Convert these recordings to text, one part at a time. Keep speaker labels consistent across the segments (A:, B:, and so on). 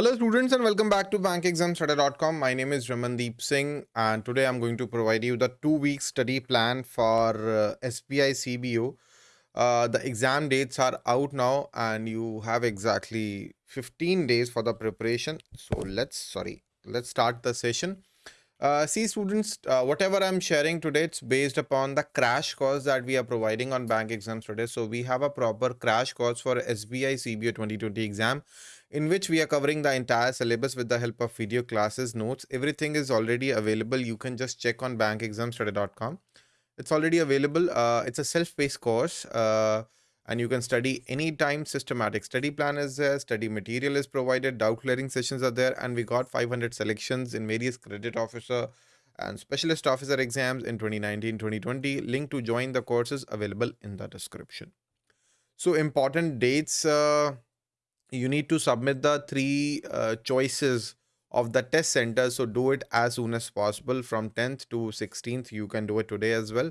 A: Hello students and welcome back to bankexamstoday.com. My name is Ramandeep Singh and today I'm going to provide you the two week study plan for uh, SBI CBO. Uh, the exam dates are out now and you have exactly 15 days for the preparation. So let's, sorry, let's start the session. Uh, see students, uh, whatever I'm sharing today, it's based upon the crash course that we are providing on bank exams today. So we have a proper crash course for SBI CBO 2020 exam in which we are covering the entire syllabus with the help of video classes, notes. Everything is already available. You can just check on bankexamstoday.com. It's already available. Uh, it's a self-paced course uh, and you can study anytime systematic. Study plan is there study material is provided doubt clearing sessions are there and we got 500 selections in various credit officer and specialist officer exams in 2019 2020 link to join the courses available in the description. So important dates uh, you need to submit the three uh, choices of the test center so do it as soon as possible from 10th to 16th you can do it today as well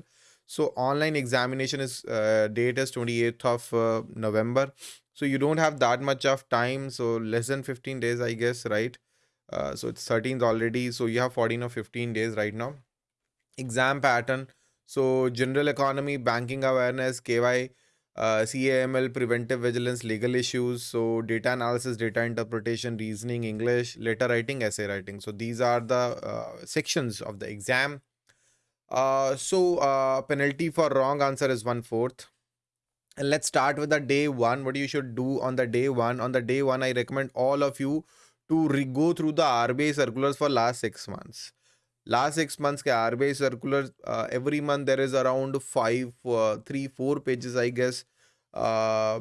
A: so online examination is uh, date is 28th of uh, november. So you don't have that much of time. So less than 15 days i guess right? Uh, so it's 13th already. So you have 14 or 15 days right now. Exam pattern. So general economy banking awareness ky uh, CAML, preventive vigilance, legal issues, so data analysis, data interpretation, reasoning, English, letter writing, essay writing. So these are the uh, sections of the exam. Uh, so uh, penalty for wrong answer is one fourth. And let's start with the day one. What you should do on the day one. On the day one, I recommend all of you to go through the RBI circulars for last six months last six months ke RBI circulars uh, every month there is around five uh, three four pages I guess uh,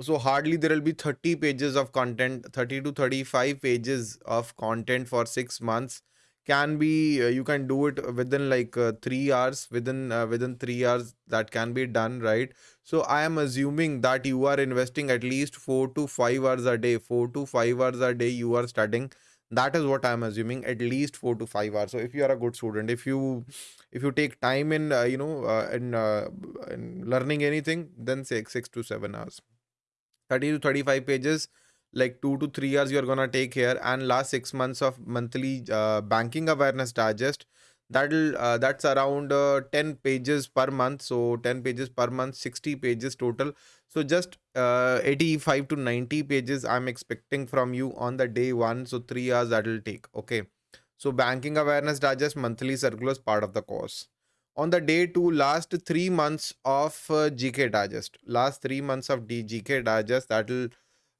A: so hardly there will be 30 pages of content 30 to 35 pages of content for six months can be uh, you can do it within like uh, three hours within uh, within three hours that can be done right? So i am assuming that you are investing at least four to five hours a day four to five hours a day you are studying. That is what i'm assuming at least 4 to 5 hours. So if you are a good student if you if you take time in uh, you know uh, in, uh, in learning anything then say 6 to 7 hours. 30 to 35 pages like 2 to 3 years you're gonna take here and last 6 months of monthly uh, banking awareness digest that'll uh, that's around uh, 10 pages per month. So 10 pages per month 60 pages total. So just uh, 85 to 90 pages i'm expecting from you on the day one. So 3 hours that will take okay? So banking awareness digest monthly circulars part of the course. On the day two last 3 months of uh, gk digest last 3 months of gk digest that will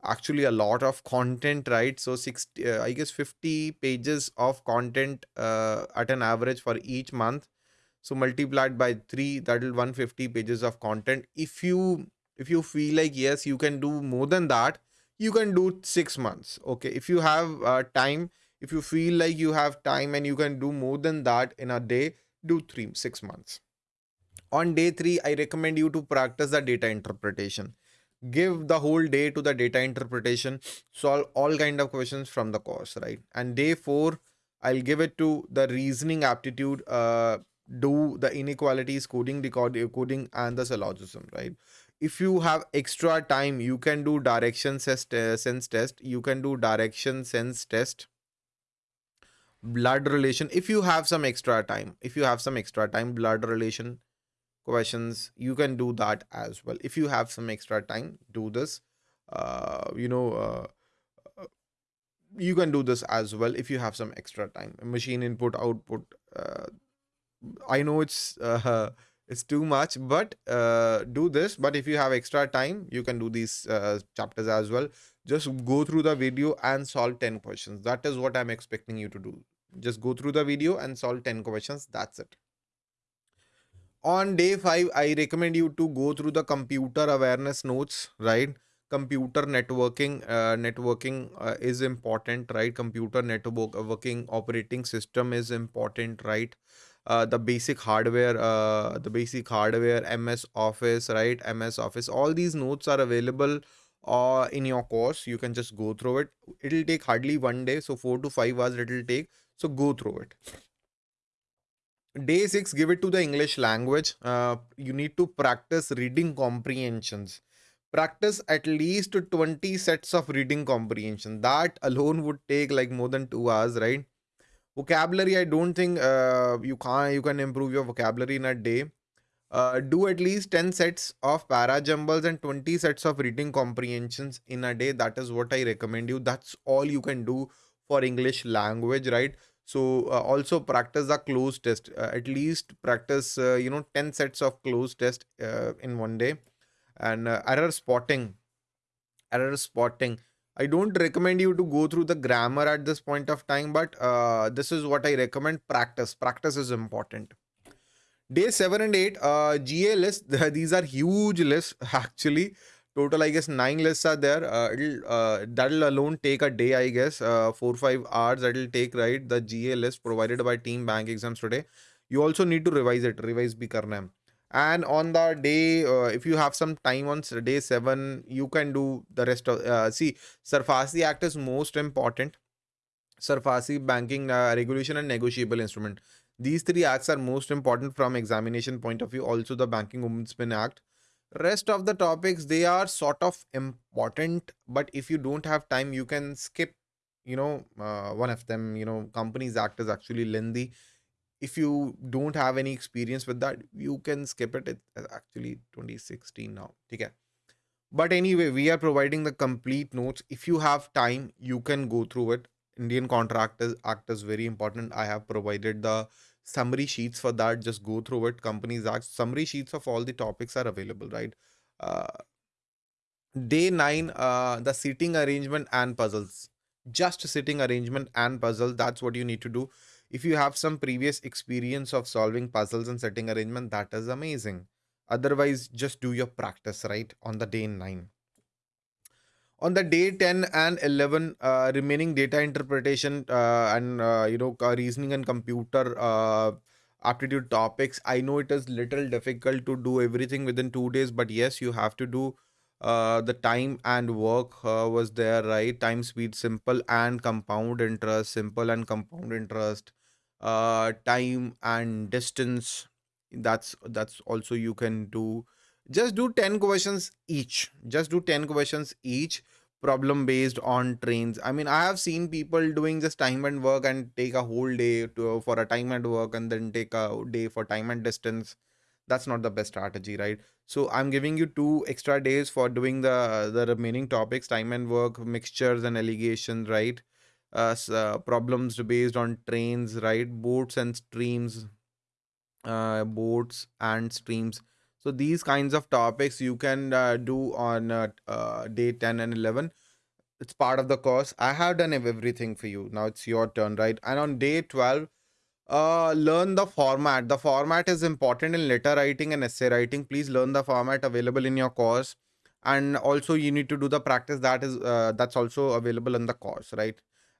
A: actually a lot of content right? So 60 uh, i guess 50 pages of content uh, at an average for each month. So multiplied by 3 that will 150 pages of content. If you if you feel like yes you can do more than that you can do 6 months okay? If you have uh, time if you feel like you have time and you can do more than that in a day do 3 6 months. On day 3 i recommend you to practice the data interpretation give the whole day to the data interpretation solve all kind of questions from the course right? And day four i'll give it to the reasoning aptitude uh do the inequalities coding decoding coding and the syllogism right? If you have extra time you can do direction uh, sense test you can do direction sense test blood relation if you have some extra time if you have some extra time blood relation questions you can do that as well. If you have some extra time do this. Uh, you know uh, uh, you can do this as well if you have some extra time. Machine input output uh, i know it's uh, it's too much but uh, do this. But if you have extra time you can do these chapters as well. Just go through the video and solve 10 questions. That is what i'm expecting you to do. Just go through the video and solve 10 questions. That's it on day 5 i recommend you to go through the computer awareness notes right? Computer networking uh, networking uh, is important right? Computer networking operating system is important right? Uh, the basic hardware uh, the basic hardware ms office right? Ms office all these notes are available uh, in your course. You can just go through it. It'll take hardly one day so four to five hours it'll take. So go through it day 6 give it to the english language. Uh, you need to practice reading comprehensions. Practice at least 20 sets of reading comprehension. That alone would take like more than 2 hours right? Vocabulary i don't think uh, you can you can improve your vocabulary in a day. Uh, do at least 10 sets of para jumbles and 20 sets of reading comprehensions in a day. That is what i recommend you. That's all you can do for english language right so uh, also practice the cloze test uh, at least practice uh, you know 10 sets of cloze test uh, in one day. And uh, error spotting error spotting. I don't recommend you to go through the grammar at this point of time but uh, this is what i recommend practice. Practice is important. Day 7 and 8 uh, ga list these are huge lists actually total i guess nine lists are there. Uh, it'll uh, that'll alone take a day i guess. Uh, four five hours that'll take right? The ga list provided by team bank exams today. You also need to revise it. Revise bhi karna hai. And on the day uh, if you have some time on day 7 you can do the rest of uh, see SARFAESI act is most important. SARFAESI banking uh, regulation and negotiable instrument. These three acts are most important from examination point of view. Also the banking ombudsman act rest of the topics they are sort of important but if you don't have time you can skip you know uh, one of them you know companies act is actually lengthy if you don't have any experience with that you can skip it. It's actually 2016 now okay? But anyway we are providing the complete notes. If you have time you can go through it. Indian contractors act is very important. I have provided the summary sheets for that just go through it companies act summary sheets of all the topics are available right? Uh, day 9 uh, the seating arrangement and puzzles. Just sitting arrangement and puzzle that's what you need to do. If you have some previous experience of solving puzzles and setting arrangement that is amazing. Otherwise just do your practice right on the day 9 on the day 10 and 11 uh, remaining data interpretation uh, and uh, you know uh, reasoning and computer uh, aptitude topics i know it is little difficult to do everything within 2 days but yes you have to do uh, the time and work was there right? Time speed simple and compound interest simple and compound interest time and distance that's that's also you can do just do 10 questions each. Just do 10 questions each problem based on trains. I mean i have seen people doing just time and work and take a whole day to for a time and work and then take a day for time and distance. That's not the best strategy right? So i'm giving you two extra days for doing the the remaining topics time and work mixtures and alligations right? Uh, uh problems based on trains right? Boats and streams. Uh, boats and streams. So these kinds of topics you can uh, do on uh, uh, day 10 and 11. It's part of the course. I have done everything for you. Now it's your turn, right? And on day 12, uh, learn the format. The format is important in letter writing and essay writing. Please learn the format available in your course. And also you need to do the practice that is uh, that's also available in the course, right?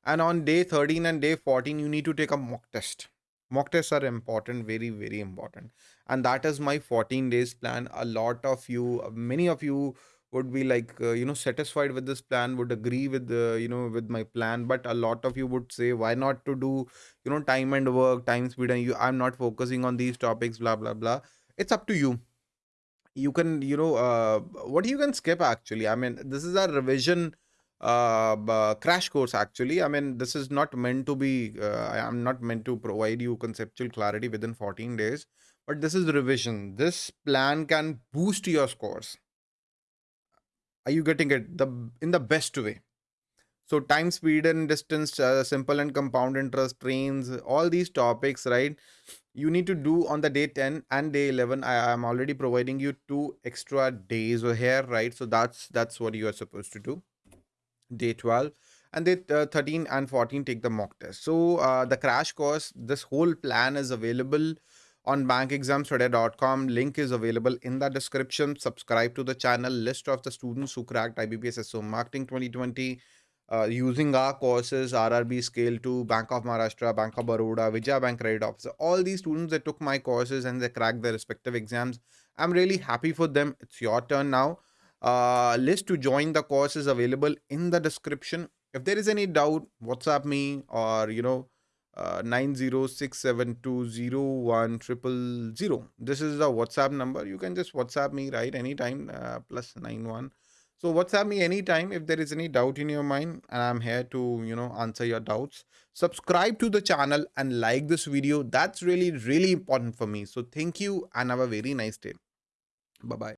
A: And on day 13 and day 14, you need to take a mock test mock tests are important very very important. And that is my 14 days plan. A lot of you uh, many of you would be like uh, you know satisfied with this plan would agree with the you know with my plan. But a lot of you would say why not to do you know time and work time speed and you i'm not focusing on these topics blah blah blah. It's up to you. You can you know uh, what you can skip actually. I mean this is a revision uh, crash course actually. I mean this is not meant to be uh, i am not meant to provide you conceptual clarity within 14 days but this is revision. This plan can boost your scores. Are you getting it? The in the best way. So time speed and distance uh, simple and compound interest trains all these topics right you need to do on the day 10 and day 11 i am already providing you two extra days over here right? So that's that's what you are supposed to do day 12 and day uh, 13 and 14 take the mock test. So uh, the crash course this whole plan is available on bankexamstoday.com link is available in the description. Subscribe to the channel. List of the students who cracked IBPS so marketing 2020 uh, using our courses rrb scale 2 bank of maharashtra bank of baroda vijaya bank credit officer all these students that took my courses and they cracked their respective exams. I'm really happy for them. It's your turn now uh, list to join the course is available in the description. If there is any doubt, WhatsApp me or you know uh, nine zero six seven two zero one triple zero. This is the WhatsApp number. You can just WhatsApp me right anytime. Uh, plus nine one. So WhatsApp me anytime if there is any doubt in your mind and I'm here to, you know, answer your doubts. Subscribe to the channel and like this video. That's really, really important for me. So thank you and have a very nice day. Bye-bye.